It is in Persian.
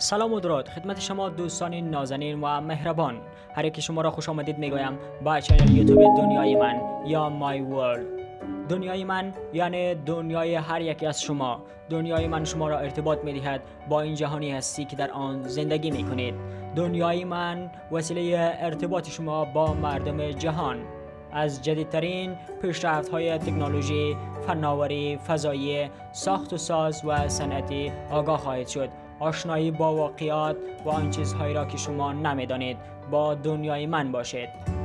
سلام و درود. خدمت شما دوستان نازنین و مهربان. هر یک شما را خوش آمدید می‌گویم با چنل یوتیوب دنیای من یا مای ورلد. دنیای من یعنی دنیای هر یکی از شما. دنیای من شما را ارتباط می دهد با این جهانی هستی که در آن زندگی می کنید دنیای من وسیله ارتباط شما با مردم جهان. از جدیدترین پیشرفت های تکنولوژی، فناوری، فضایی، ساخت و ساز و صنعتی آگاه خواهید شد. آشنایی با واقعیات و آن چیزهایی را که شما نمی‌دانید با دنیای من باشید.